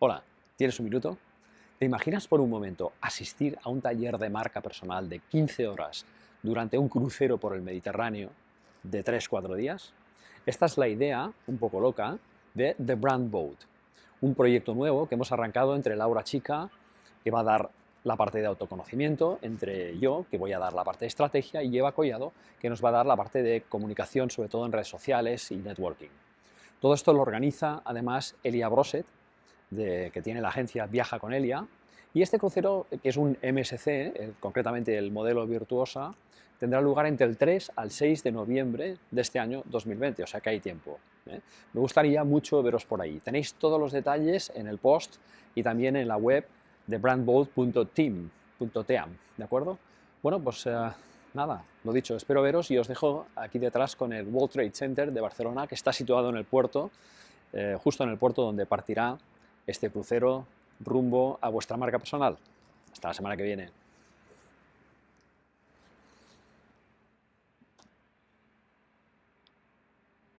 Hola, ¿tienes un minuto? ¿Te imaginas por un momento asistir a un taller de marca personal de 15 horas durante un crucero por el Mediterráneo de 3-4 días? Esta es la idea, un poco loca, de The Brand Boat, un proyecto nuevo que hemos arrancado entre Laura Chica, que va a dar la parte de autoconocimiento, entre yo, que voy a dar la parte de estrategia, y Eva Collado, que nos va a dar la parte de comunicación, sobre todo en redes sociales y networking. Todo esto lo organiza, además, Elia Broset, que tiene la agencia Viaja con Elia. Y este crucero, que es un MSC, eh, concretamente el modelo Virtuosa, tendrá lugar entre el 3 al 6 de noviembre de este año 2020, o sea que hay tiempo. ¿eh? Me gustaría mucho veros por ahí. Tenéis todos los detalles en el post y también en la web de brandbold.team, ¿de acuerdo? Bueno, pues eh, nada, lo dicho, espero veros y os dejo aquí detrás con el World Trade Center de Barcelona, que está situado en el puerto, justo en el puerto donde partirá este crucero rumbo a vuestra marca personal. Hasta la semana que viene.